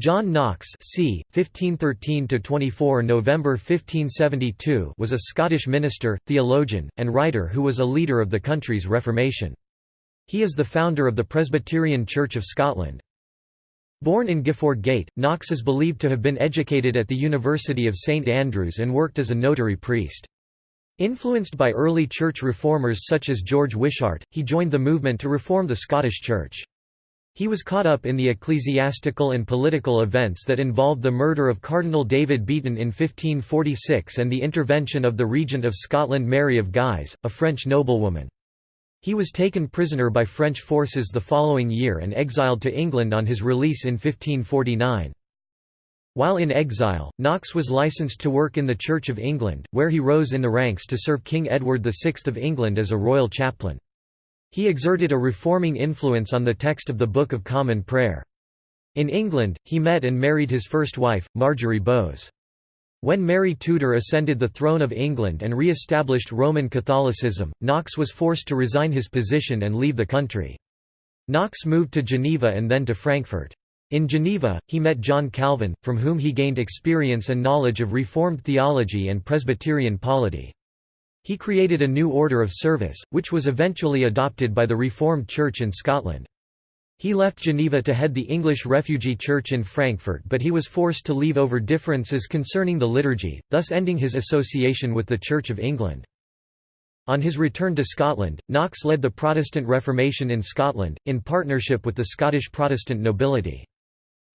John Knox c. 1513–24 November 1572 was a Scottish minister, theologian, and writer who was a leader of the country's Reformation. He is the founder of the Presbyterian Church of Scotland. Born in Gifford Gate, Knox is believed to have been educated at the University of St Andrews and worked as a notary priest. Influenced by early church reformers such as George Wishart, he joined the movement to reform the Scottish Church. He was caught up in the ecclesiastical and political events that involved the murder of Cardinal David Beaton in 1546 and the intervention of the Regent of Scotland Mary of Guise, a French noblewoman. He was taken prisoner by French forces the following year and exiled to England on his release in 1549. While in exile, Knox was licensed to work in the Church of England, where he rose in the ranks to serve King Edward VI of England as a royal chaplain. He exerted a reforming influence on the text of the Book of Common Prayer. In England, he met and married his first wife, Marjorie Bowes. When Mary Tudor ascended the throne of England and re-established Roman Catholicism, Knox was forced to resign his position and leave the country. Knox moved to Geneva and then to Frankfurt. In Geneva, he met John Calvin, from whom he gained experience and knowledge of Reformed theology and Presbyterian polity. He created a new order of service, which was eventually adopted by the Reformed Church in Scotland. He left Geneva to head the English Refugee Church in Frankfurt but he was forced to leave over differences concerning the liturgy, thus ending his association with the Church of England. On his return to Scotland, Knox led the Protestant Reformation in Scotland, in partnership with the Scottish Protestant nobility.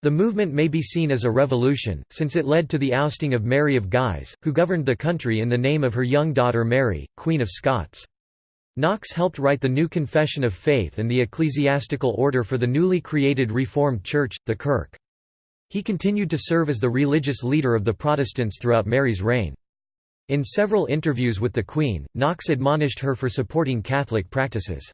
The movement may be seen as a revolution, since it led to the ousting of Mary of Guise, who governed the country in the name of her young daughter Mary, Queen of Scots. Knox helped write the new Confession of Faith and the ecclesiastical order for the newly created Reformed Church, the Kirk. He continued to serve as the religious leader of the Protestants throughout Mary's reign. In several interviews with the Queen, Knox admonished her for supporting Catholic practices.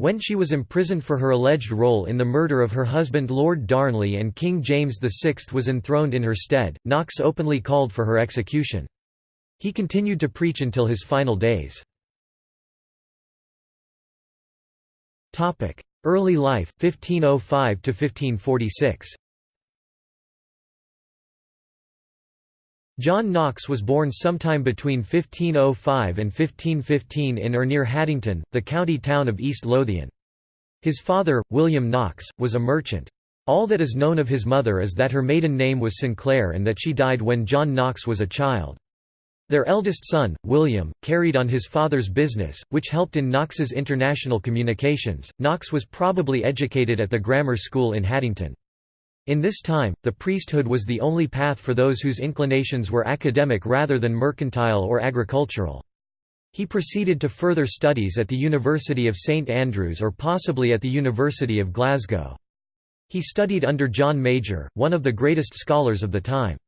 When she was imprisoned for her alleged role in the murder of her husband Lord Darnley and King James VI was enthroned in her stead, Knox openly called for her execution. He continued to preach until his final days. Early life, 1505–1546 John Knox was born sometime between 1505 and 1515 in or near Haddington, the county town of East Lothian. His father, William Knox, was a merchant. All that is known of his mother is that her maiden name was Sinclair and that she died when John Knox was a child. Their eldest son, William, carried on his father's business, which helped in Knox's international communications. Knox was probably educated at the grammar school in Haddington. In this time, the priesthood was the only path for those whose inclinations were academic rather than mercantile or agricultural. He proceeded to further studies at the University of St Andrews or possibly at the University of Glasgow. He studied under John Major, one of the greatest scholars of the time.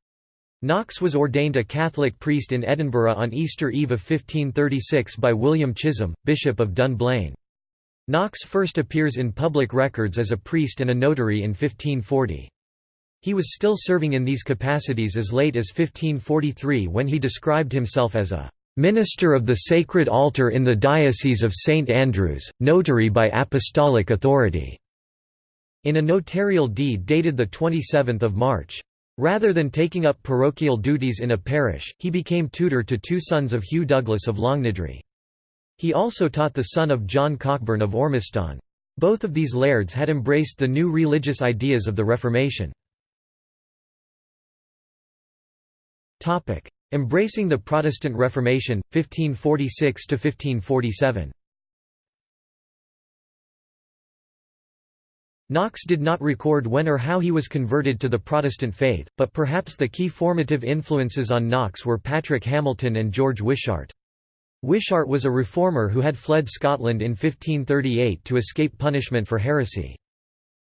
Knox was ordained a Catholic priest in Edinburgh on Easter Eve of 1536 by William Chisholm, Bishop of Dunblane. Knox first appears in public records as a priest and a notary in 1540. He was still serving in these capacities as late as 1543 when he described himself as a "...minister of the sacred altar in the Diocese of St Andrews, notary by apostolic authority." in a notarial deed dated 27 March. Rather than taking up parochial duties in a parish, he became tutor to two sons of Hugh Douglas of Longniddry. He also taught the son of John Cockburn of Ormiston. Both of these lairds had embraced the new religious ideas of the Reformation. Embracing the Protestant Reformation, 1546–1547 Knox did not record when or how he was converted to the Protestant faith, but perhaps the key formative influences on Knox were Patrick Hamilton and George Wishart. Wishart was a reformer who had fled Scotland in 1538 to escape punishment for heresy.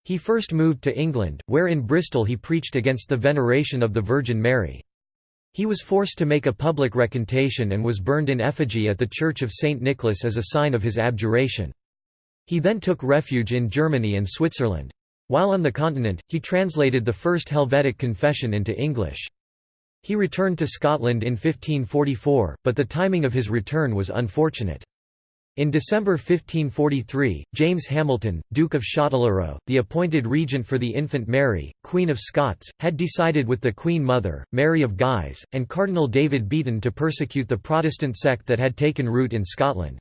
He first moved to England, where in Bristol he preached against the veneration of the Virgin Mary. He was forced to make a public recantation and was burned in effigy at the Church of St. Nicholas as a sign of his abjuration. He then took refuge in Germany and Switzerland. While on the continent, he translated the first Helvetic Confession into English. He returned to Scotland in 1544, but the timing of his return was unfortunate. In December 1543, James Hamilton, Duke of Châtellerault, the appointed regent for the infant Mary, Queen of Scots, had decided with the Queen Mother, Mary of Guise, and Cardinal David Beaton to persecute the Protestant sect that had taken root in Scotland.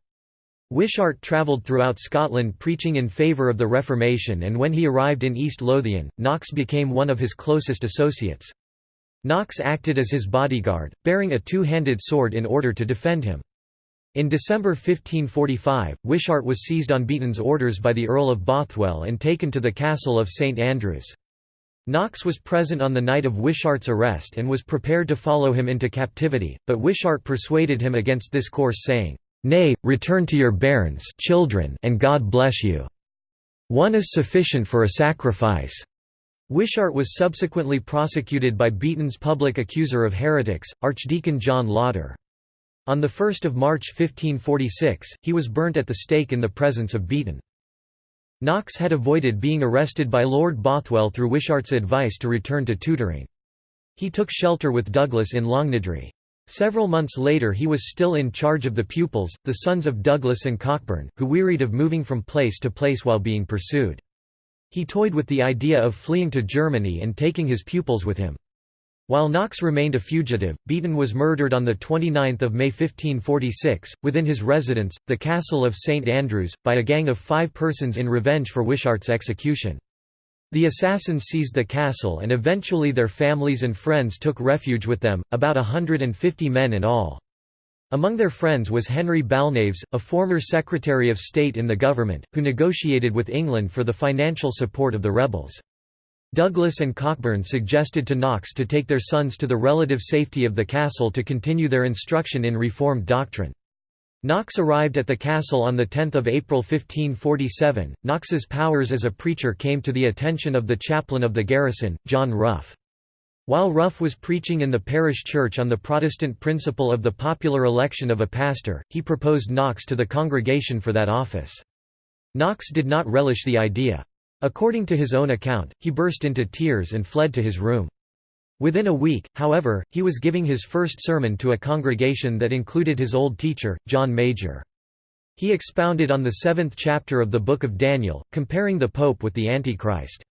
Wishart travelled throughout Scotland preaching in favour of the Reformation and when he arrived in East Lothian, Knox became one of his closest associates. Knox acted as his bodyguard, bearing a two-handed sword in order to defend him. In December 1545, Wishart was seized on Beaton's orders by the Earl of Bothwell and taken to the castle of St Andrews. Knox was present on the night of Wishart's arrest and was prepared to follow him into captivity, but Wishart persuaded him against this course saying, "'Nay, return to your barons children and God bless you. One is sufficient for a sacrifice.' Wishart was subsequently prosecuted by Beaton's public accuser of heretics, Archdeacon John Lauder. On 1 March 1546, he was burnt at the stake in the presence of Beaton. Knox had avoided being arrested by Lord Bothwell through Wishart's advice to return to tutoring. He took shelter with Douglas in Longniddry. Several months later he was still in charge of the pupils, the sons of Douglas and Cockburn, who wearied of moving from place to place while being pursued. He toyed with the idea of fleeing to Germany and taking his pupils with him. While Knox remained a fugitive, Beaton was murdered on 29 May 1546, within his residence, the castle of St Andrews, by a gang of five persons in revenge for Wishart's execution. The assassins seized the castle and eventually their families and friends took refuge with them, about hundred and fifty men in all. Among their friends was Henry Balnaves, a former Secretary of State in the government, who negotiated with England for the financial support of the rebels. Douglas and Cockburn suggested to Knox to take their sons to the relative safety of the castle to continue their instruction in Reformed doctrine. Knox arrived at the castle on 10 April 1547. Knox's powers as a preacher came to the attention of the chaplain of the garrison, John Rough. While Rough was preaching in the parish church on the Protestant principle of the popular election of a pastor, he proposed Knox to the congregation for that office. Knox did not relish the idea. According to his own account, he burst into tears and fled to his room. Within a week, however, he was giving his first sermon to a congregation that included his old teacher, John Major. He expounded on the seventh chapter of the Book of Daniel, comparing the Pope with the Antichrist.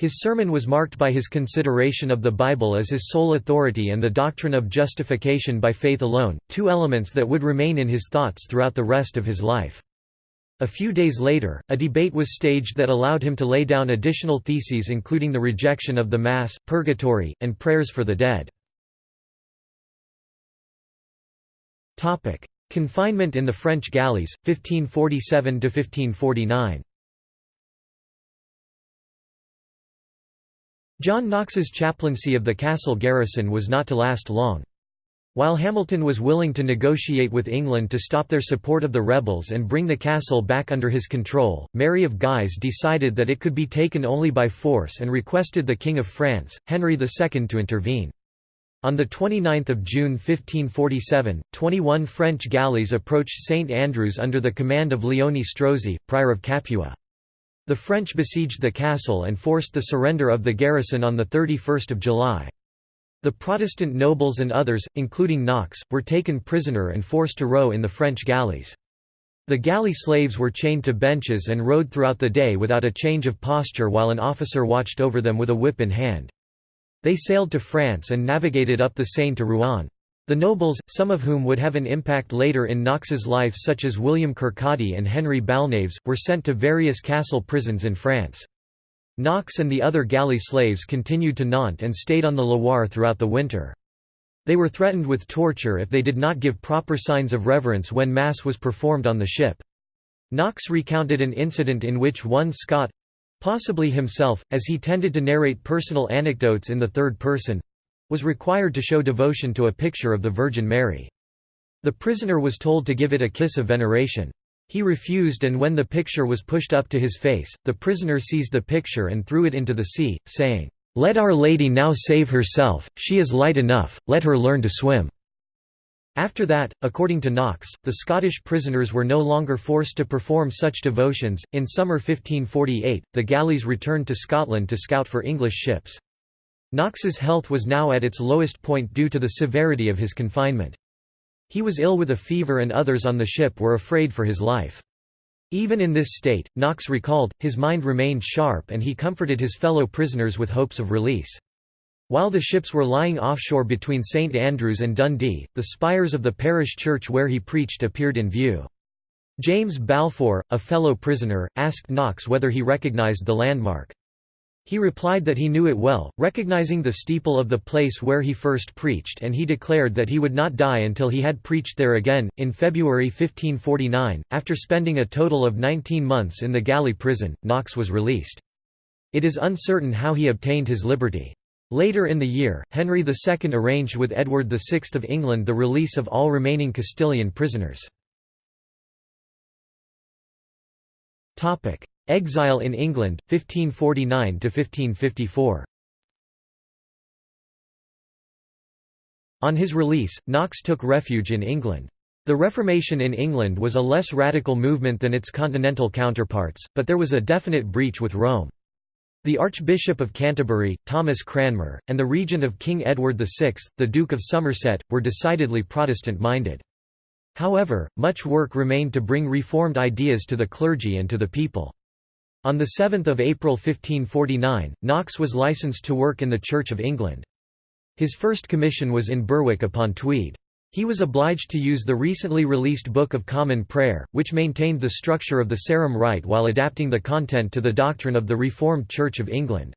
His sermon was marked by his consideration of the Bible as his sole authority and the doctrine of justification by faith alone, two elements that would remain in his thoughts throughout the rest of his life. A few days later, a debate was staged that allowed him to lay down additional theses including the rejection of the Mass, purgatory, and prayers for the dead. Confinement in the French galleys, 1547–1549 John Knox's chaplaincy of the castle garrison was not to last long. While Hamilton was willing to negotiate with England to stop their support of the rebels and bring the castle back under his control, Mary of Guise decided that it could be taken only by force and requested the King of France, Henry II to intervene. On 29 June 1547, 21 French galleys approached St Andrews under the command of Leone Strozzi, prior of Capua. The French besieged the castle and forced the surrender of the garrison on 31 July. The Protestant nobles and others, including Knox, were taken prisoner and forced to row in the French galleys. The galley slaves were chained to benches and rowed throughout the day without a change of posture while an officer watched over them with a whip in hand. They sailed to France and navigated up the Seine to Rouen. The nobles, some of whom would have an impact later in Knox's life such as William Kirkcaldy and Henry Balnaves, were sent to various castle prisons in France. Knox and the other galley slaves continued to Nantes and stayed on the Loire throughout the winter. They were threatened with torture if they did not give proper signs of reverence when Mass was performed on the ship. Knox recounted an incident in which one Scot—possibly himself, as he tended to narrate personal anecdotes in the third person—was required to show devotion to a picture of the Virgin Mary. The prisoner was told to give it a kiss of veneration. He refused and when the picture was pushed up to his face, the prisoner seized the picture and threw it into the sea, saying, "'Let Our Lady now save herself, she is light enough, let her learn to swim.' After that, according to Knox, the Scottish prisoners were no longer forced to perform such devotions. In summer 1548, the galleys returned to Scotland to scout for English ships. Knox's health was now at its lowest point due to the severity of his confinement. He was ill with a fever and others on the ship were afraid for his life. Even in this state, Knox recalled, his mind remained sharp and he comforted his fellow prisoners with hopes of release. While the ships were lying offshore between St Andrews and Dundee, the spires of the parish church where he preached appeared in view. James Balfour, a fellow prisoner, asked Knox whether he recognised the landmark. He replied that he knew it well, recognizing the steeple of the place where he first preached, and he declared that he would not die until he had preached there again. In February 1549, after spending a total of 19 months in the galley prison, Knox was released. It is uncertain how he obtained his liberty. Later in the year, Henry II arranged with Edward VI of England the release of all remaining Castilian prisoners. Exile in England, 1549–1554 On his release, Knox took refuge in England. The Reformation in England was a less radical movement than its continental counterparts, but there was a definite breach with Rome. The Archbishop of Canterbury, Thomas Cranmer, and the regent of King Edward VI, the Duke of Somerset, were decidedly Protestant-minded. However, much work remained to bring reformed ideas to the clergy and to the people. On 7 April 1549, Knox was licensed to work in the Church of England. His first commission was in Berwick upon Tweed. He was obliged to use the recently released Book of Common Prayer, which maintained the structure of the Sarum Rite while adapting the content to the doctrine of the Reformed Church of England.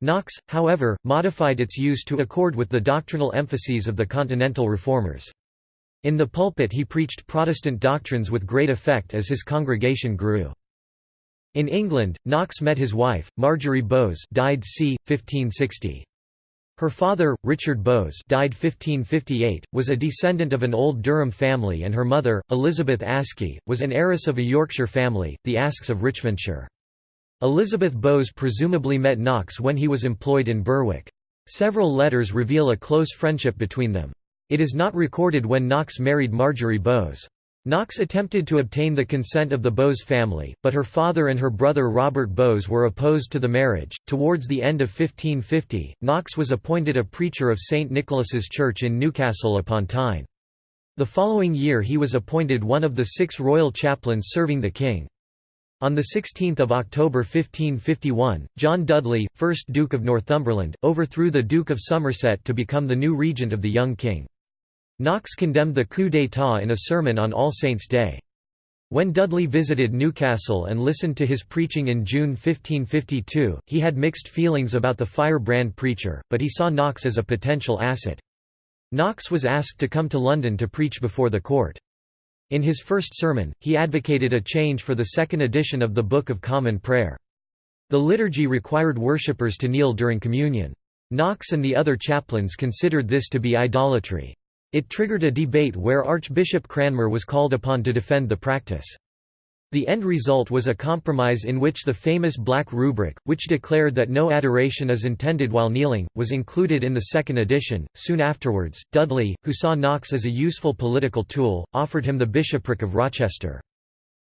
Knox, however, modified its use to accord with the doctrinal emphases of the Continental Reformers. In the pulpit he preached Protestant doctrines with great effect as his congregation grew. In England, Knox met his wife, Marjorie Bowes died c. 1560. Her father, Richard Bowes died 1558, was a descendant of an old Durham family and her mother, Elizabeth Askey, was an heiress of a Yorkshire family, the Asks of Richmondshire. Elizabeth Bowes presumably met Knox when he was employed in Berwick. Several letters reveal a close friendship between them. It is not recorded when Knox married Marjorie Bowes. Knox attempted to obtain the consent of the Bowes family, but her father and her brother Robert Bowes were opposed to the marriage. Towards the end of 1550, Knox was appointed a preacher of St Nicholas's Church in Newcastle upon Tyne. The following year he was appointed one of the six royal chaplains serving the king. On 16 October 1551, John Dudley, 1st Duke of Northumberland, overthrew the Duke of Somerset to become the new regent of the young king. Knox condemned the coup d'état in a sermon on All Saints' Day. When Dudley visited Newcastle and listened to his preaching in June 1552, he had mixed feelings about the firebrand preacher, but he saw Knox as a potential asset. Knox was asked to come to London to preach before the court. In his first sermon, he advocated a change for the second edition of the Book of Common Prayer. The liturgy required worshippers to kneel during communion. Knox and the other chaplains considered this to be idolatry. It triggered a debate where Archbishop Cranmer was called upon to defend the practice. The end result was a compromise in which the famous Black Rubric, which declared that no adoration is intended while kneeling, was included in the second edition. Soon afterwards, Dudley, who saw Knox as a useful political tool, offered him the bishopric of Rochester.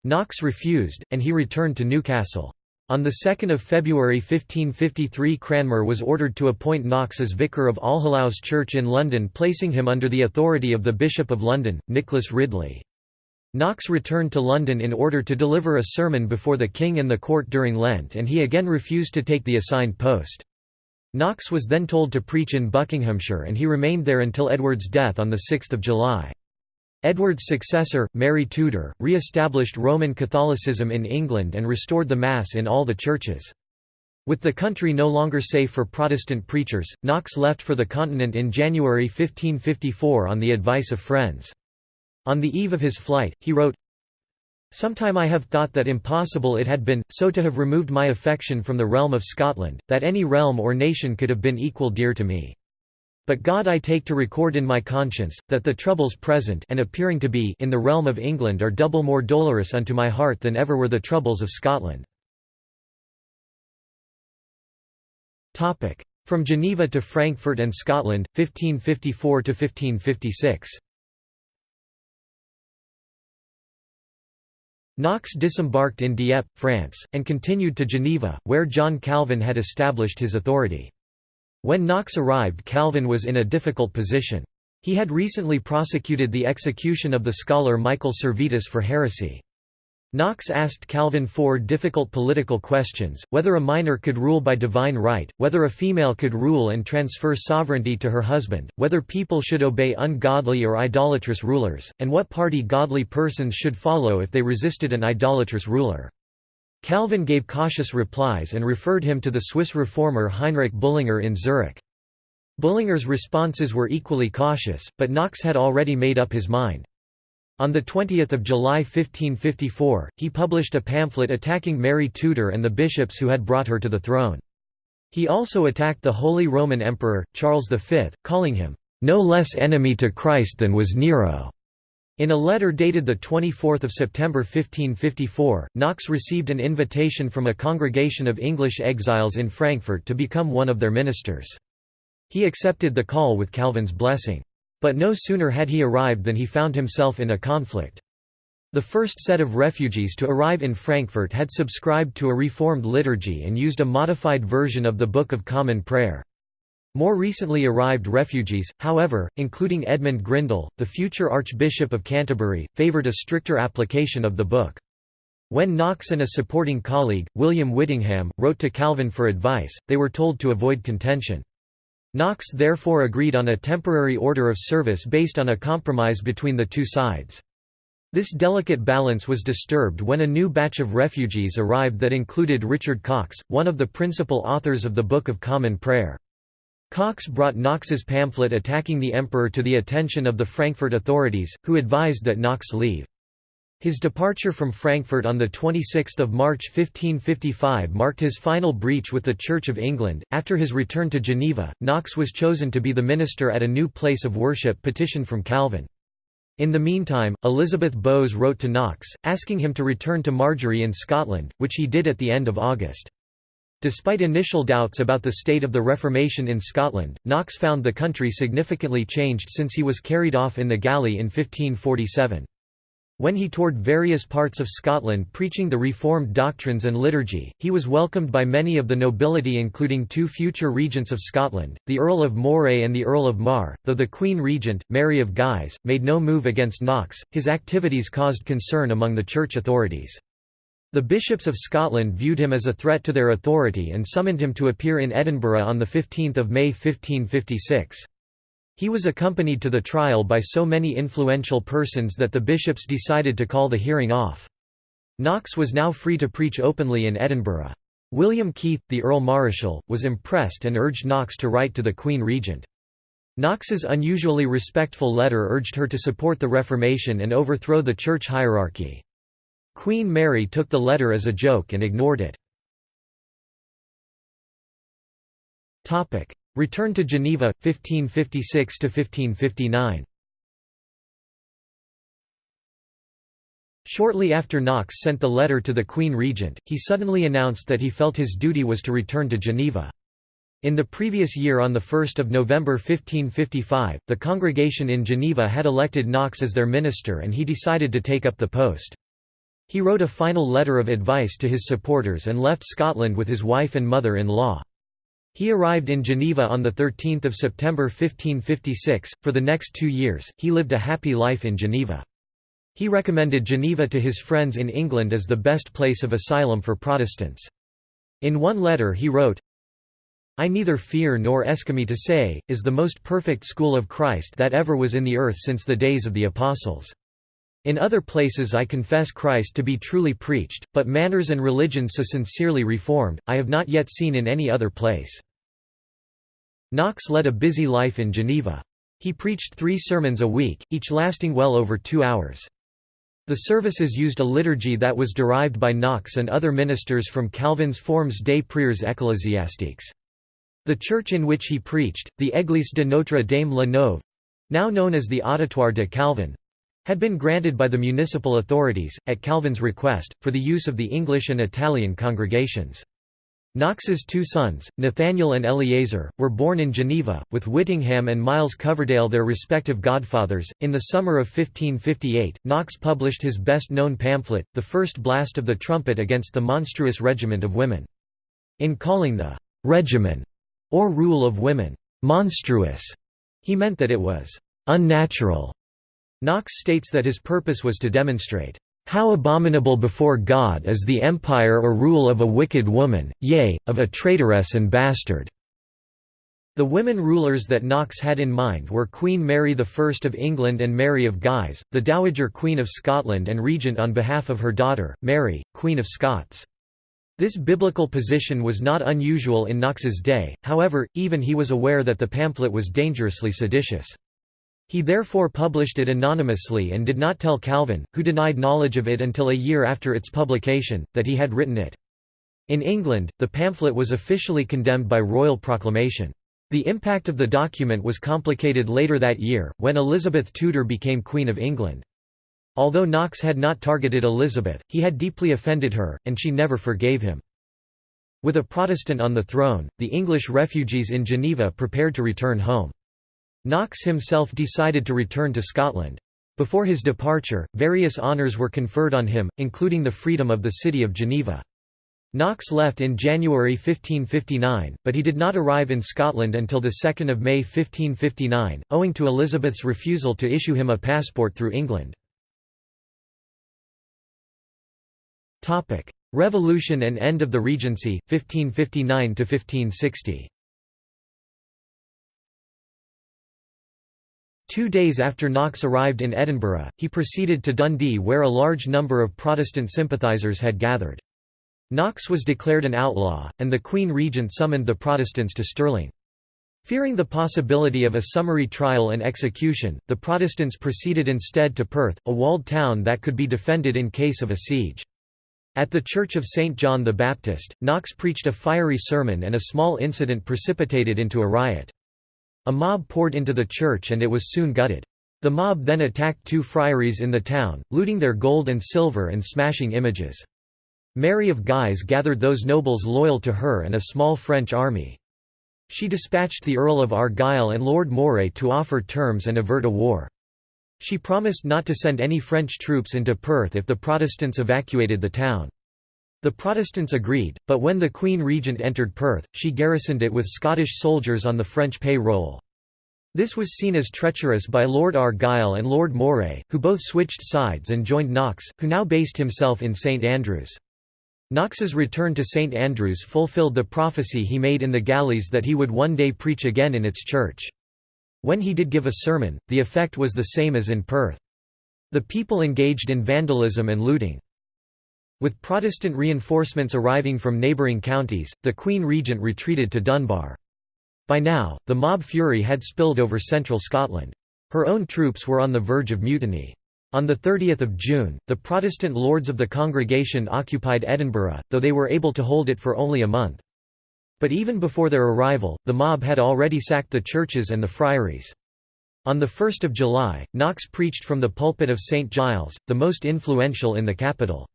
Knox refused, and he returned to Newcastle. On 2 February 1553 Cranmer was ordered to appoint Knox as vicar of Allhallows Church in London placing him under the authority of the Bishop of London, Nicholas Ridley. Knox returned to London in order to deliver a sermon before the king and the court during Lent and he again refused to take the assigned post. Knox was then told to preach in Buckinghamshire and he remained there until Edward's death on 6 July. Edward's successor, Mary Tudor, re-established Roman Catholicism in England and restored the Mass in all the churches. With the country no longer safe for Protestant preachers, Knox left for the continent in January 1554 on the advice of friends. On the eve of his flight, he wrote, Sometime I have thought that impossible it had been, so to have removed my affection from the realm of Scotland, that any realm or nation could have been equal dear to me. But God I take to record in my conscience, that the troubles present and appearing to be in the realm of England are double more dolorous unto my heart than ever were the troubles of Scotland. From Geneva to Frankfurt and Scotland, 1554–1556 Knox disembarked in Dieppe, France, and continued to Geneva, where John Calvin had established his authority. When Knox arrived Calvin was in a difficult position. He had recently prosecuted the execution of the scholar Michael Servetus for heresy. Knox asked Calvin four difficult political questions, whether a minor could rule by divine right, whether a female could rule and transfer sovereignty to her husband, whether people should obey ungodly or idolatrous rulers, and what party godly persons should follow if they resisted an idolatrous ruler. Calvin gave cautious replies and referred him to the Swiss reformer Heinrich Bullinger in Zurich. Bullinger's responses were equally cautious, but Knox had already made up his mind. On 20 July 1554, he published a pamphlet attacking Mary Tudor and the bishops who had brought her to the throne. He also attacked the Holy Roman Emperor, Charles V, calling him, "...no less enemy to Christ than was Nero." In a letter dated 24 September 1554, Knox received an invitation from a congregation of English exiles in Frankfurt to become one of their ministers. He accepted the call with Calvin's blessing. But no sooner had he arrived than he found himself in a conflict. The first set of refugees to arrive in Frankfurt had subscribed to a reformed liturgy and used a modified version of the Book of Common Prayer. More recently arrived refugees, however, including Edmund Grindal, the future Archbishop of Canterbury, favoured a stricter application of the book. When Knox and a supporting colleague, William Whittingham, wrote to Calvin for advice, they were told to avoid contention. Knox therefore agreed on a temporary order of service based on a compromise between the two sides. This delicate balance was disturbed when a new batch of refugees arrived that included Richard Cox, one of the principal authors of the Book of Common Prayer. Cox brought Knox's pamphlet attacking the emperor to the attention of the Frankfurt authorities, who advised that Knox leave. His departure from Frankfurt on 26 March 1555 marked his final breach with the Church of England. After his return to Geneva, Knox was chosen to be the minister at a new place of worship petition from Calvin. In the meantime, Elizabeth Bowes wrote to Knox, asking him to return to Marjorie in Scotland, which he did at the end of August. Despite initial doubts about the state of the Reformation in Scotland, Knox found the country significantly changed since he was carried off in the galley in 1547. When he toured various parts of Scotland preaching the Reformed doctrines and liturgy, he was welcomed by many of the nobility including two future regents of Scotland, the Earl of Moray and the Earl of Mar, though the Queen Regent, Mary of Guise, made no move against Knox, his activities caused concern among the church authorities. The bishops of Scotland viewed him as a threat to their authority and summoned him to appear in Edinburgh on 15 May 1556. He was accompanied to the trial by so many influential persons that the bishops decided to call the hearing off. Knox was now free to preach openly in Edinburgh. William Keith, the Earl Marischal, was impressed and urged Knox to write to the Queen Regent. Knox's unusually respectful letter urged her to support the Reformation and overthrow the church hierarchy. Queen Mary took the letter as a joke and ignored it. Return to Geneva, 1556–1559 Shortly after Knox sent the letter to the Queen Regent, he suddenly announced that he felt his duty was to return to Geneva. In the previous year on 1 November 1555, the congregation in Geneva had elected Knox as their minister and he decided to take up the post. He wrote a final letter of advice to his supporters and left Scotland with his wife and mother-in-law. He arrived in Geneva on 13 September 1556. For the next two years, he lived a happy life in Geneva. He recommended Geneva to his friends in England as the best place of asylum for Protestants. In one letter he wrote, I neither fear nor eschame to say, is the most perfect school of Christ that ever was in the earth since the days of the Apostles. In other places I confess Christ to be truly preached, but manners and religion so sincerely reformed, I have not yet seen in any other place." Knox led a busy life in Geneva. He preached three sermons a week, each lasting well over two hours. The services used a liturgy that was derived by Knox and other ministers from Calvin's Formes des Prières ecclésiastiques. The church in which he preached, the Église de Notre Dame la Neuve—now known as the Auditoire de Calvin, had been granted by the municipal authorities, at Calvin's request, for the use of the English and Italian congregations. Knox's two sons, Nathaniel and Eleazar, were born in Geneva, with Whittingham and Miles Coverdale their respective godfathers. In the summer of 1558, Knox published his best known pamphlet, The First Blast of the Trumpet against the Monstrous Regiment of Women. In calling the regimen, or rule of women, monstrous, he meant that it was unnatural. Knox states that his purpose was to demonstrate, "...how abominable before God is the empire or rule of a wicked woman, yea, of a traitoress and bastard." The women rulers that Knox had in mind were Queen Mary I of England and Mary of Guise, the Dowager Queen of Scotland and regent on behalf of her daughter, Mary, Queen of Scots. This biblical position was not unusual in Knox's day, however, even he was aware that the pamphlet was dangerously seditious. He therefore published it anonymously and did not tell Calvin, who denied knowledge of it until a year after its publication, that he had written it. In England, the pamphlet was officially condemned by royal proclamation. The impact of the document was complicated later that year, when Elizabeth Tudor became Queen of England. Although Knox had not targeted Elizabeth, he had deeply offended her, and she never forgave him. With a Protestant on the throne, the English refugees in Geneva prepared to return home. Knox himself decided to return to Scotland. Before his departure, various honours were conferred on him, including the freedom of the city of Geneva. Knox left in January 1559, but he did not arrive in Scotland until 2 May 1559, owing to Elizabeth's refusal to issue him a passport through England. Revolution and end of the Regency, 1559–1560 Two days after Knox arrived in Edinburgh, he proceeded to Dundee where a large number of Protestant sympathisers had gathered. Knox was declared an outlaw, and the Queen Regent summoned the Protestants to Stirling. Fearing the possibility of a summary trial and execution, the Protestants proceeded instead to Perth, a walled town that could be defended in case of a siege. At the Church of St. John the Baptist, Knox preached a fiery sermon and a small incident precipitated into a riot. A mob poured into the church and it was soon gutted. The mob then attacked two friaries in the town, looting their gold and silver and smashing images. Mary of Guise gathered those nobles loyal to her and a small French army. She dispatched the Earl of Argyll and Lord Moray to offer terms and avert a war. She promised not to send any French troops into Perth if the Protestants evacuated the town. The Protestants agreed, but when the Queen Regent entered Perth, she garrisoned it with Scottish soldiers on the French pay roll. This was seen as treacherous by Lord Argyll and Lord Moray, who both switched sides and joined Knox, who now based himself in St Andrews. Knox's return to St Andrews fulfilled the prophecy he made in the galleys that he would one day preach again in its church. When he did give a sermon, the effect was the same as in Perth. The people engaged in vandalism and looting. With Protestant reinforcements arriving from neighbouring counties, the Queen Regent retreated to Dunbar. By now, the mob fury had spilled over central Scotland. Her own troops were on the verge of mutiny. On 30 June, the Protestant lords of the congregation occupied Edinburgh, though they were able to hold it for only a month. But even before their arrival, the mob had already sacked the churches and the friaries. On 1 July, Knox preached from the pulpit of St Giles, the most influential in the capital.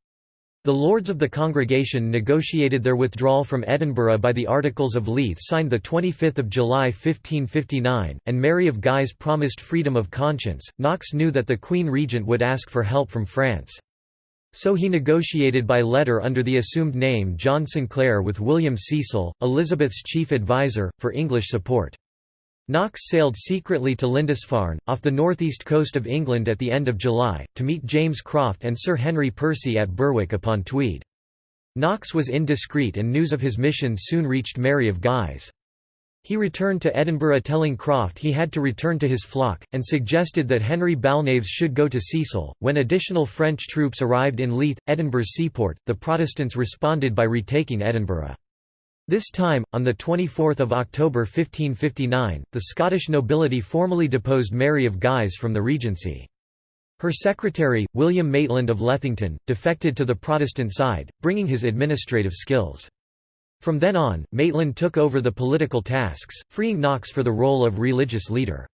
The Lords of the Congregation negotiated their withdrawal from Edinburgh by the Articles of Leith signed 25 July 1559, and Mary of Guise promised freedom of conscience. Knox knew that the Queen Regent would ask for help from France. So he negotiated by letter under the assumed name John Sinclair with William Cecil, Elizabeth's chief adviser, for English support. Knox sailed secretly to Lindisfarne, off the northeast coast of England at the end of July, to meet James Croft and Sir Henry Percy at Berwick upon Tweed. Knox was indiscreet and news of his mission soon reached Mary of Guise. He returned to Edinburgh telling Croft he had to return to his flock, and suggested that Henry Balnaves should go to Cecil. When additional French troops arrived in Leith, Edinburgh's seaport, the Protestants responded by retaking Edinburgh. This time, on 24 October 1559, the Scottish nobility formally deposed Mary of Guise from the regency. Her secretary, William Maitland of Lethington, defected to the Protestant side, bringing his administrative skills. From then on, Maitland took over the political tasks, freeing Knox for the role of religious leader.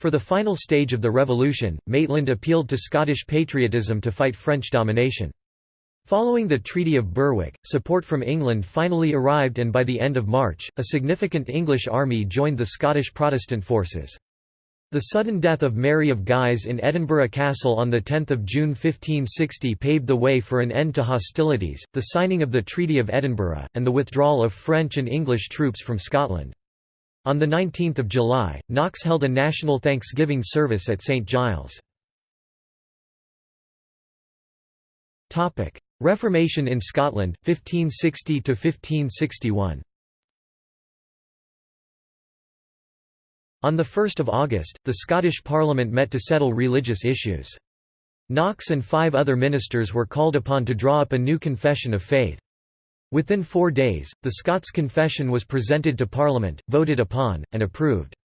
For the final stage of the revolution, Maitland appealed to Scottish patriotism to fight French domination. Following the Treaty of Berwick, support from England finally arrived and by the end of March, a significant English army joined the Scottish Protestant forces. The sudden death of Mary of Guise in Edinburgh Castle on 10 June 1560 paved the way for an end to hostilities, the signing of the Treaty of Edinburgh, and the withdrawal of French and English troops from Scotland. On 19 July, Knox held a national Thanksgiving service at St Giles. Reformation in Scotland, 1560–1561 On 1 August, the Scottish Parliament met to settle religious issues. Knox and five other ministers were called upon to draw up a new confession of faith. Within four days, the Scots Confession was presented to Parliament, voted upon, and approved.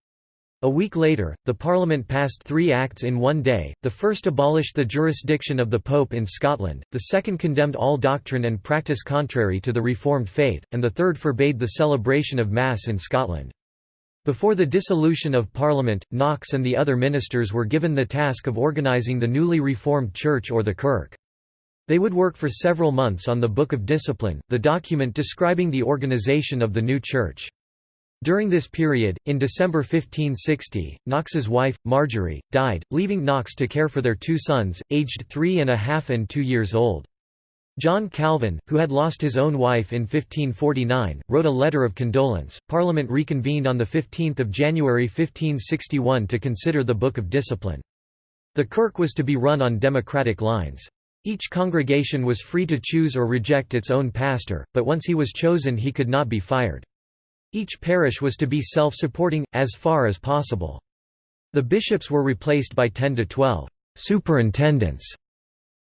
A week later, the Parliament passed three acts in one day, the first abolished the jurisdiction of the Pope in Scotland, the second condemned all doctrine and practice contrary to the Reformed faith, and the third forbade the celebration of Mass in Scotland. Before the dissolution of Parliament, Knox and the other ministers were given the task of organising the newly reformed Church or the Kirk. They would work for several months on the Book of Discipline, the document describing the organization of the new church. During this period, in December 1560, Knox's wife, Marjorie, died, leaving Knox to care for their two sons, aged three and a half and two years old. John Calvin, who had lost his own wife in 1549, wrote a letter of condolence. Parliament reconvened on 15 January 1561 to consider the Book of Discipline. The Kirk was to be run on democratic lines. Each congregation was free to choose or reject its own pastor, but once he was chosen he could not be fired. Each parish was to be self-supporting, as far as possible. The bishops were replaced by 10 to 12 superintendents.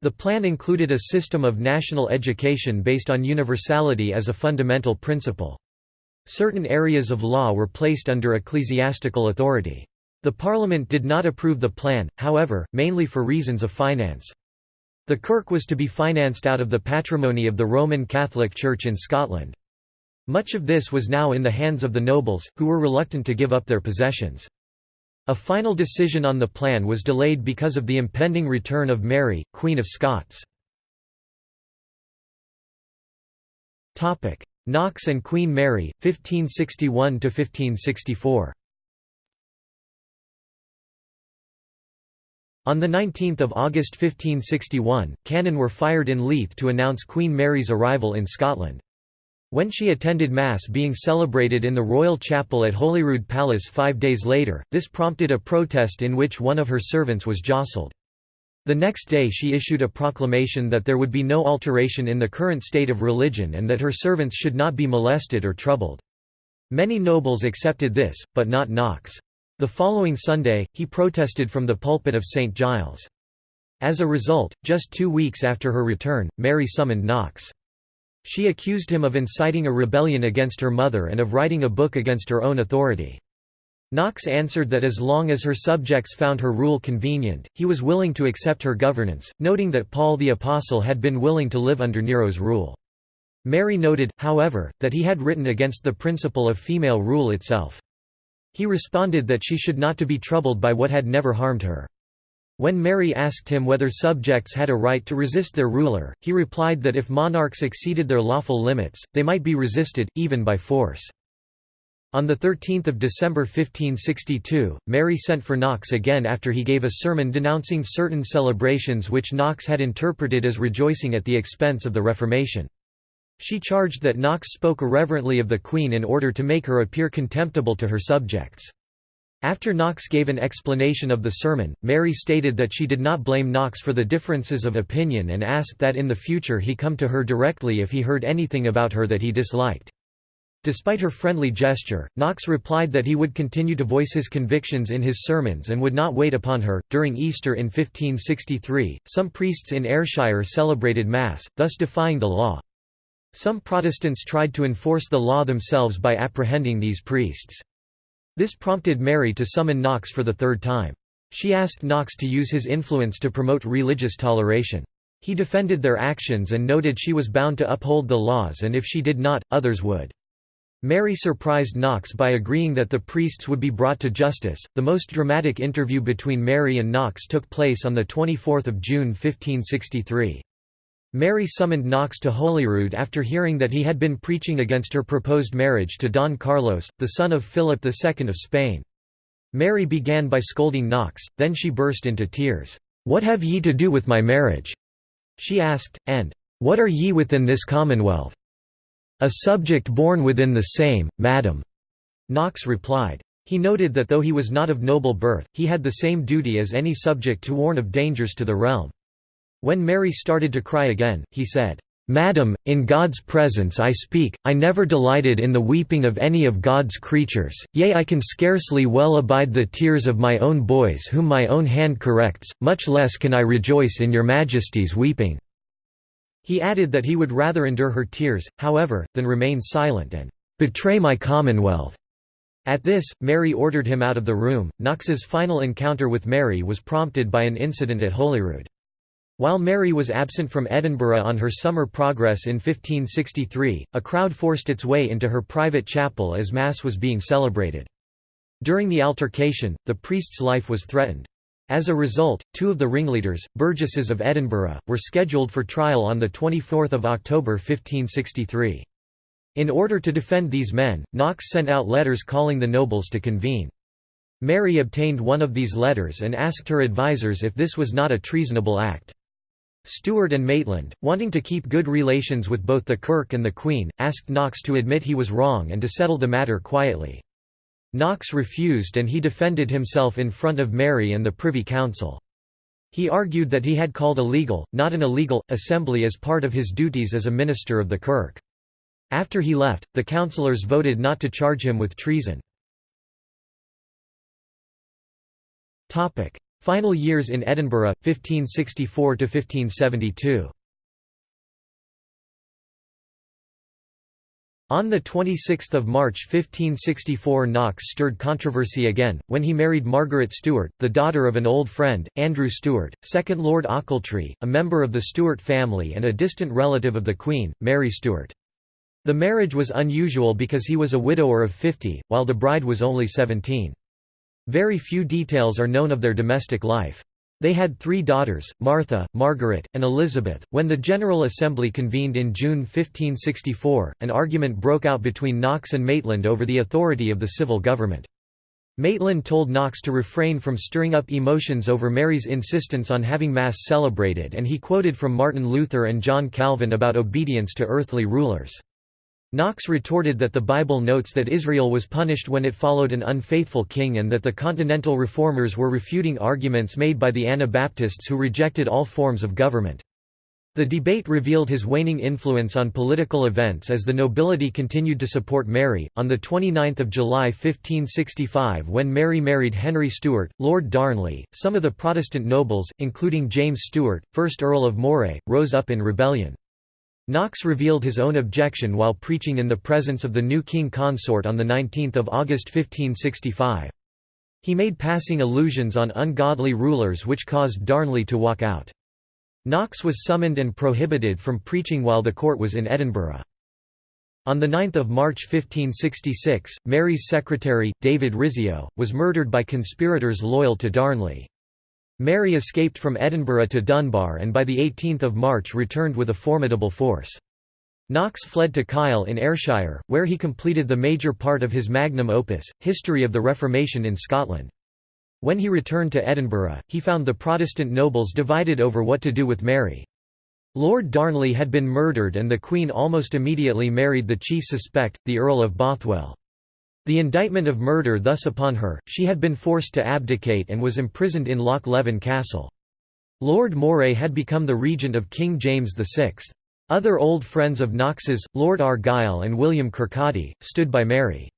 The plan included a system of national education based on universality as a fundamental principle. Certain areas of law were placed under ecclesiastical authority. The Parliament did not approve the plan, however, mainly for reasons of finance. The kirk was to be financed out of the patrimony of the Roman Catholic Church in Scotland. Much of this was now in the hands of the nobles, who were reluctant to give up their possessions. A final decision on the plan was delayed because of the impending return of Mary, Queen of Scots. Knox and Queen Mary, 1561–1564 On 19 August 1561, cannon were fired in Leith to announce Queen Mary's arrival in Scotland. When she attended Mass being celebrated in the Royal Chapel at Holyrood Palace five days later, this prompted a protest in which one of her servants was jostled. The next day she issued a proclamation that there would be no alteration in the current state of religion and that her servants should not be molested or troubled. Many nobles accepted this, but not Knox. The following Sunday, he protested from the pulpit of St. Giles. As a result, just two weeks after her return, Mary summoned Knox. She accused him of inciting a rebellion against her mother and of writing a book against her own authority. Knox answered that as long as her subjects found her rule convenient, he was willing to accept her governance, noting that Paul the Apostle had been willing to live under Nero's rule. Mary noted, however, that he had written against the principle of female rule itself. He responded that she should not to be troubled by what had never harmed her. When Mary asked him whether subjects had a right to resist their ruler, he replied that if monarchs exceeded their lawful limits, they might be resisted, even by force. On 13 December 1562, Mary sent for Knox again after he gave a sermon denouncing certain celebrations which Knox had interpreted as rejoicing at the expense of the Reformation. She charged that Knox spoke irreverently of the Queen in order to make her appear contemptible to her subjects. After Knox gave an explanation of the sermon, Mary stated that she did not blame Knox for the differences of opinion and asked that in the future he come to her directly if he heard anything about her that he disliked. Despite her friendly gesture, Knox replied that he would continue to voice his convictions in his sermons and would not wait upon her. During Easter in 1563, some priests in Ayrshire celebrated Mass, thus defying the law. Some Protestants tried to enforce the law themselves by apprehending these priests. This prompted Mary to summon Knox for the third time. She asked Knox to use his influence to promote religious toleration. He defended their actions and noted she was bound to uphold the laws and if she did not, others would. Mary surprised Knox by agreeing that the priests would be brought to justice. The most dramatic interview between Mary and Knox took place on the 24th of June 1563. Mary summoned Knox to Holyrood after hearing that he had been preaching against her proposed marriage to Don Carlos, the son of Philip II of Spain. Mary began by scolding Knox, then she burst into tears. "'What have ye to do with my marriage?' she asked, and, "'What are ye within this commonwealth?' "'A subject born within the same, madam.' Knox replied. He noted that though he was not of noble birth, he had the same duty as any subject to warn of dangers to the realm. When Mary started to cry again, he said, Madam, in God's presence I speak, I never delighted in the weeping of any of God's creatures, yea I can scarcely well abide the tears of my own boys whom my own hand corrects, much less can I rejoice in your Majesty's weeping." He added that he would rather endure her tears, however, than remain silent and "...betray my commonwealth." At this, Mary ordered him out of the room. Knox's final encounter with Mary was prompted by an incident at Holyrood. While Mary was absent from Edinburgh on her summer progress in 1563, a crowd forced its way into her private chapel as Mass was being celebrated. During the altercation, the priest's life was threatened. As a result, two of the ringleaders, burgesses of Edinburgh, were scheduled for trial on 24 October 1563. In order to defend these men, Knox sent out letters calling the nobles to convene. Mary obtained one of these letters and asked her advisers if this was not a treasonable act. Stewart and Maitland, wanting to keep good relations with both the Kirk and the Queen, asked Knox to admit he was wrong and to settle the matter quietly. Knox refused and he defended himself in front of Mary and the Privy Council. He argued that he had called a legal, not an illegal, assembly as part of his duties as a minister of the Kirk. After he left, the councillors voted not to charge him with treason. Final years in Edinburgh, 1564–1572 On 26 March 1564 Knox stirred controversy again, when he married Margaret Stewart, the daughter of an old friend, Andrew Stewart, 2nd Lord Ochiltree, a member of the Stewart family and a distant relative of the Queen, Mary Stuart. The marriage was unusual because he was a widower of 50, while the bride was only 17. Very few details are known of their domestic life. They had three daughters, Martha, Margaret, and Elizabeth. When the General Assembly convened in June 1564, an argument broke out between Knox and Maitland over the authority of the civil government. Maitland told Knox to refrain from stirring up emotions over Mary's insistence on having Mass celebrated and he quoted from Martin Luther and John Calvin about obedience to earthly rulers. Knox retorted that the Bible notes that Israel was punished when it followed an unfaithful king and that the Continental Reformers were refuting arguments made by the Anabaptists who rejected all forms of government. The debate revealed his waning influence on political events as the nobility continued to support Mary. On the 29th of July 1565, when Mary married Henry Stuart, Lord Darnley, some of the Protestant nobles, including James Stuart, 1st Earl of Moray, rose up in rebellion. Knox revealed his own objection while preaching in the presence of the new king consort on 19 August 1565. He made passing allusions on ungodly rulers which caused Darnley to walk out. Knox was summoned and prohibited from preaching while the court was in Edinburgh. On 9 March 1566, Mary's secretary, David Rizzio, was murdered by conspirators loyal to Darnley. Mary escaped from Edinburgh to Dunbar and by 18 March returned with a formidable force. Knox fled to Kyle in Ayrshire, where he completed the major part of his magnum opus, History of the Reformation in Scotland. When he returned to Edinburgh, he found the Protestant nobles divided over what to do with Mary. Lord Darnley had been murdered and the Queen almost immediately married the chief suspect, the Earl of Bothwell. The indictment of murder thus upon her, she had been forced to abdicate and was imprisoned in Loch Leven Castle. Lord Moray had become the regent of King James VI. Other old friends of Knox's, Lord Argyll and William Kirkcaldy, stood by Mary.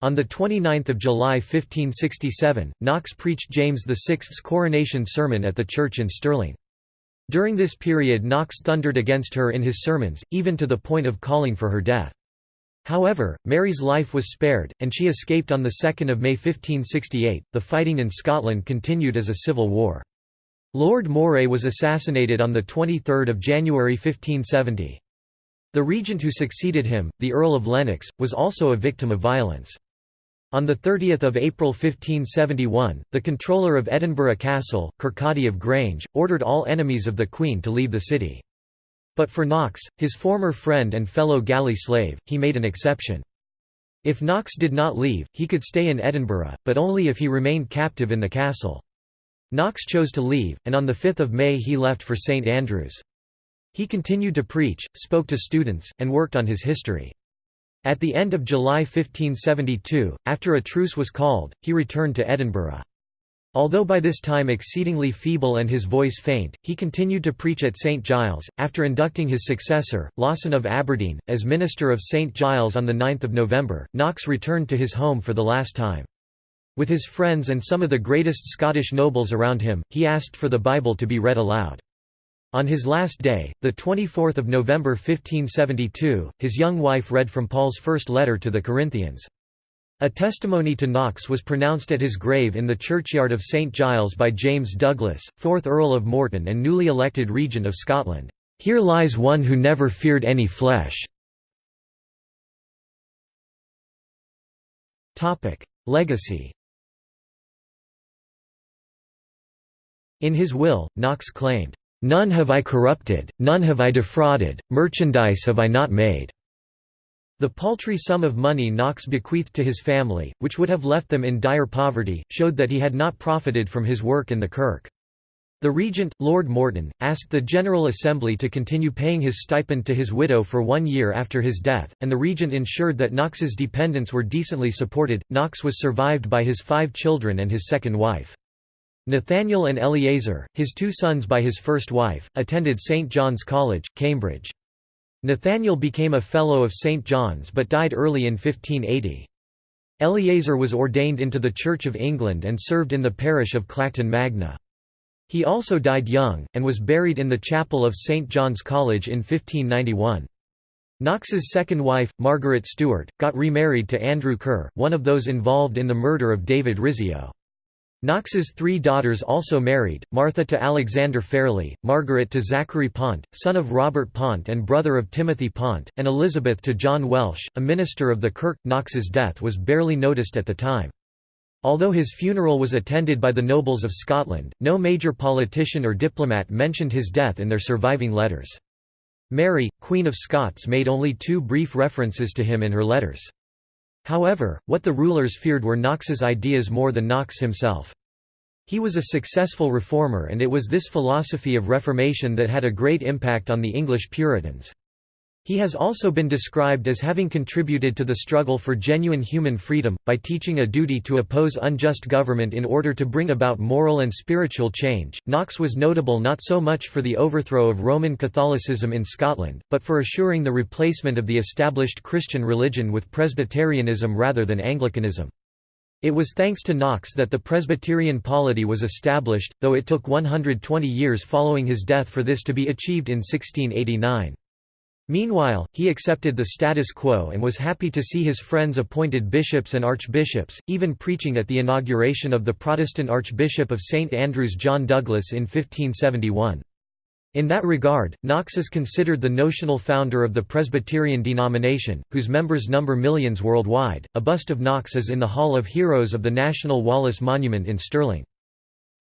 On 29 July 1567, Knox preached James VI's coronation sermon at the church in Stirling. During this period Knox thundered against her in his sermons, even to the point of calling for her death. However, Mary's life was spared, and she escaped on 2 May 1568. The fighting in Scotland continued as a civil war. Lord Moray was assassinated on 23 January 1570. The regent who succeeded him, the Earl of Lennox, was also a victim of violence. On 30 April 1571, the controller of Edinburgh Castle, Kirkcaldy of Grange, ordered all enemies of the Queen to leave the city. But for Knox, his former friend and fellow galley slave, he made an exception. If Knox did not leave, he could stay in Edinburgh, but only if he remained captive in the castle. Knox chose to leave, and on 5 May he left for St Andrews. He continued to preach, spoke to students, and worked on his history. At the end of July 1572, after a truce was called, he returned to Edinburgh. Although by this time exceedingly feeble and his voice faint, he continued to preach at St Giles, after inducting his successor, Lawson of Aberdeen, as minister of St Giles on 9 November. Knox returned to his home for the last time. With his friends and some of the greatest Scottish nobles around him, he asked for the Bible to be read aloud. On his last day, 24 November 1572, his young wife read from Paul's first letter to the Corinthians. A testimony to Knox was pronounced at his grave in the churchyard of St Giles by James Douglas, 4th Earl of Morton and newly elected Regent of Scotland. Here lies one who never feared any flesh. Legacy In his will, Knox claimed, "'None have I corrupted, none have I defrauded, merchandise have I not made.' The paltry sum of money Knox bequeathed to his family, which would have left them in dire poverty, showed that he had not profited from his work in the Kirk. The regent, Lord Morton, asked the General Assembly to continue paying his stipend to his widow for one year after his death, and the regent ensured that Knox's dependents were decently supported. Knox was survived by his five children and his second wife. Nathaniel and Eleazar, his two sons by his first wife, attended St John's College, Cambridge. Nathaniel became a Fellow of St. John's but died early in 1580. Eleazar was ordained into the Church of England and served in the parish of Clacton Magna. He also died young, and was buried in the chapel of St. John's College in 1591. Knox's second wife, Margaret Stewart, got remarried to Andrew Kerr, one of those involved in the murder of David Rizzio. Knox's three daughters also married, Martha to Alexander Fairlie, Margaret to Zachary Pont, son of Robert Pont and brother of Timothy Pont, and Elizabeth to John Welsh, a minister of the Kirk. Knox's death was barely noticed at the time. Although his funeral was attended by the nobles of Scotland, no major politician or diplomat mentioned his death in their surviving letters. Mary, Queen of Scots made only two brief references to him in her letters. However, what the rulers feared were Knox's ideas more than Knox himself. He was a successful reformer and it was this philosophy of reformation that had a great impact on the English Puritans. He has also been described as having contributed to the struggle for genuine human freedom, by teaching a duty to oppose unjust government in order to bring about moral and spiritual change. Knox was notable not so much for the overthrow of Roman Catholicism in Scotland, but for assuring the replacement of the established Christian religion with Presbyterianism rather than Anglicanism. It was thanks to Knox that the Presbyterian polity was established, though it took 120 years following his death for this to be achieved in 1689. Meanwhile, he accepted the status quo and was happy to see his friends appointed bishops and archbishops, even preaching at the inauguration of the Protestant Archbishop of St Andrews John Douglas in 1571. In that regard, Knox is considered the notional founder of the Presbyterian denomination, whose members number millions worldwide. A bust of Knox is in the Hall of Heroes of the National Wallace Monument in Stirling.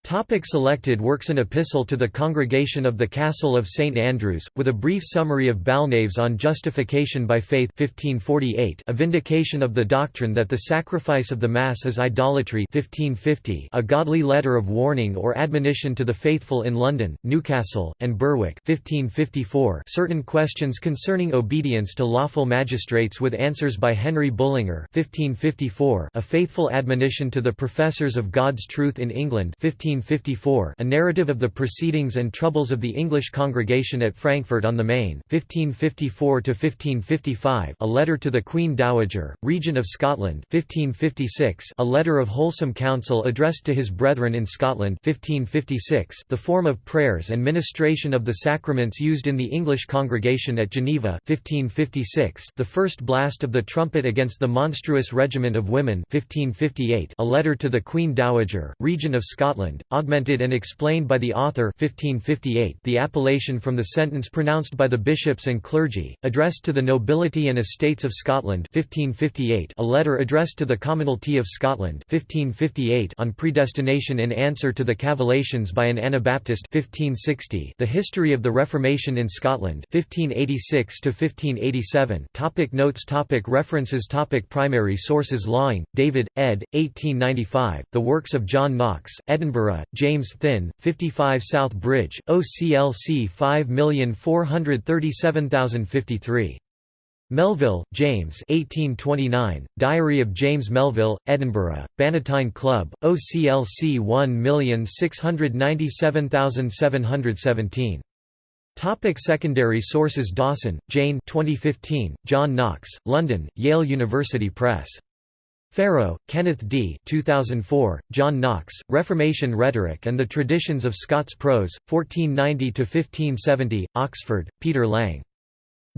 Topic selected works An epistle to the Congregation of the Castle of St Andrews, with a brief summary of Balnaves on justification by faith 1548 a vindication of the doctrine that the sacrifice of the Mass is idolatry 1550 a godly letter of warning or admonition to the faithful in London, Newcastle, and Berwick 1554 certain questions concerning obedience to lawful magistrates with answers by Henry Bullinger 1554 a faithful admonition to the professors of God's truth in England 15 1554 A narrative of the proceedings and troubles of the English congregation at Frankfurt on the Main 1554 A letter to the Queen Dowager, Regent of Scotland 1556 A letter of wholesome counsel addressed to his brethren in Scotland 1556 The form of prayers and ministration of the sacraments used in the English congregation at Geneva 1556 The first blast of the trumpet against the monstrous regiment of women 1558 A letter to the Queen Dowager, Regent of Scotland augmented and explained by the author 1558 the appellation from the sentence pronounced by the bishops and clergy, addressed to the nobility and estates of Scotland 1558 a letter addressed to the Commonalty of Scotland 1558 on predestination in answer to the cavillations by an Anabaptist 1560 the history of the Reformation in Scotland 1586 to 1587 topic Notes topic References topic Primary sources Laing, David, ed. 1895, The Works of John Knox, Edinburgh James Thin, 55 South Bridge, OCLC 5437053. Melville, James 1829, Diary of James Melville, Edinburgh, Bannatyne Club, OCLC 1697717. Topic secondary sources Dawson, Jane 2015, John Knox, London, Yale University Press. Farrow, Kenneth D. 2004, John Knox, Reformation Rhetoric and the Traditions of Scots Prose, 1490–1570, Oxford, Peter Lang.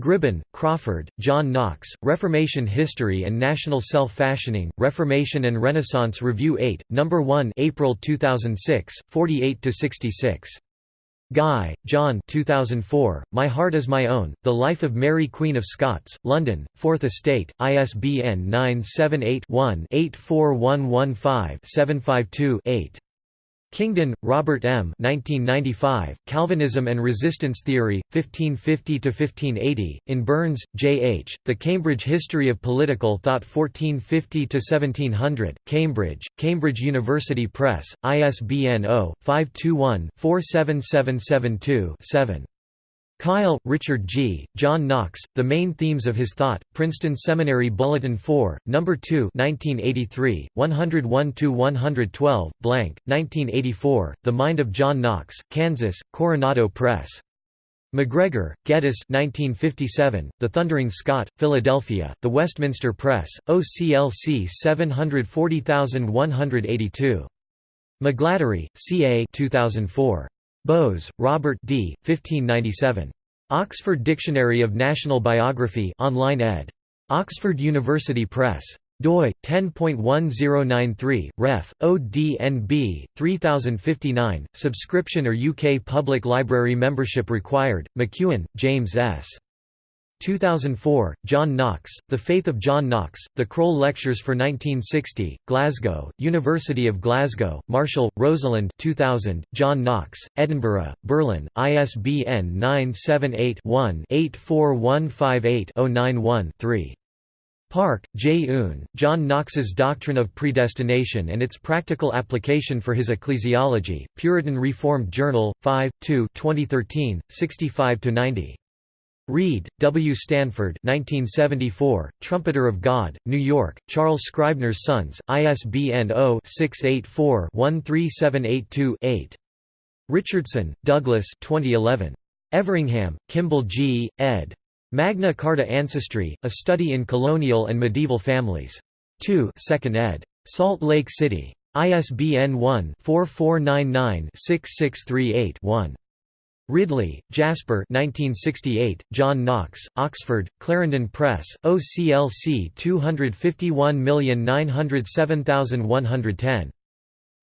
Gribben, Crawford, John Knox, Reformation History and National Self-Fashioning, Reformation and Renaissance Review 8, No. 1 April 2006, 48–66. Guy, John 2004, My Heart is My Own, The Life of Mary Queen of Scots, London, 4th Estate, ISBN 978 one 84115 752 8 Kingdon, Robert M. 1995, Calvinism and Resistance Theory, 1550–1580, in Burns, J. H., The Cambridge History of Political Thought 1450–1700, Cambridge, Cambridge University Press, ISBN 0-521-47772-7. Kyle, Richard G., John Knox, The Main Themes of His Thought, Princeton Seminary Bulletin 4, No. 2 1983, 101–112, blank, 1984, The Mind of John Knox, Kansas, Coronado Press. MacGregor, Geddes 1957, The Thundering Scot, Philadelphia, The Westminster Press, OCLC 740182. McGladdery, C. A. 2004. Bowes, Robert D. 1597. Oxford Dictionary of National Biography online ed. Oxford University Press. doi 10.1093 ref ODNB 3059 subscription or UK public library membership required McEwen James S 2004, John Knox, The Faith of John Knox, The Croall Lectures for 1960, Glasgow, University of Glasgow, Marshall, Rosalind 2000, John Knox, Edinburgh, Birlinn, ISBN 978-1-84158-091-3. Park, J. Un, John Knox's Doctrine of Predestination and its Practical Application for His Ecclesiology, Puritan Reformed Journal, 5, 2 2013, 65–90. Reid, W. Stanford 1974, Trumpeter of God, New York, Charles Scribner's Sons, ISBN 0-684-13782-8. Richardson, Douglas 2011. Everingham, Kimball G., ed. Magna Carta Ancestry, A Study in Colonial and Medieval Families. 2 2nd ed. Salt Lake City. ISBN 1-4499-6638-1. Ridley, Jasper 1968, John Knox, Oxford, Clarendon Press, OCLC 251907110.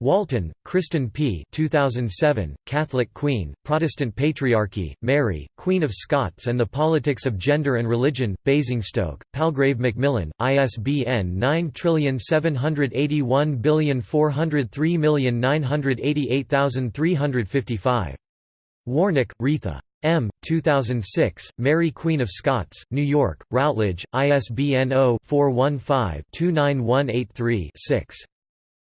Walton, Kristen P. 2007, Catholic Queen, Protestant Patriarchy, Mary, Queen of Scots and the Politics of Gender and Religion, Basingstoke, Palgrave Macmillan, ISBN 9781403988355. Warnicke, Retha. M. 2006, Mary Queen of Scots, New York, Routledge, ISBN 0-415-29183-6.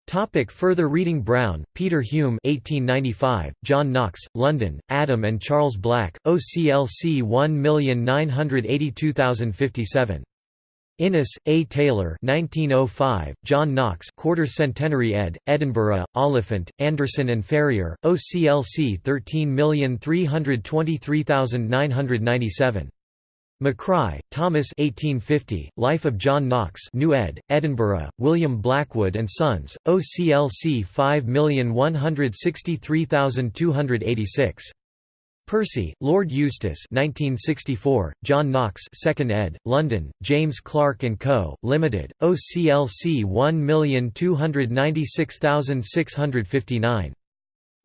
Topic further reading Brown, Peter Hume 1895, John Knox, London, Adam and Charles Black, OCLC 1982057. Innes, A. Taylor 1905, John Knox Quarter Centenary ed., Edinburgh, Oliphant, Anderson and Ferrier, OCLC 13323997. McCrie, Thomas 1850, Life of John Knox New ed., Edinburgh, William Blackwood and Sons, OCLC 5163286. Percy, Lord Eustace 1964, John Knox 2nd ed., London, James Clarke & Co., Limited, OCLC 1296659.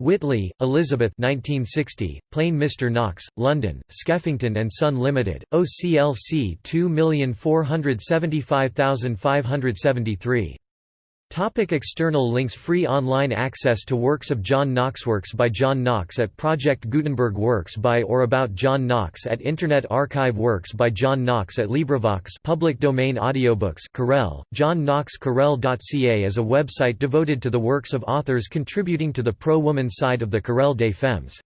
Whitley, Elizabeth 1960, Plain Mr. Knox, London, Skeffington & Son Limited, OCLC 2475573. Topic external links Free online access to works of John Knox Works by John Knox at Project Gutenberg Works by or about John Knox at Internet Archive Works by John Knox at LibriVox public domain audiobooks Querelle, John Knox Querelle.ca is a website devoted to the works of authors contributing to the pro-woman side of the Querelle des Femmes.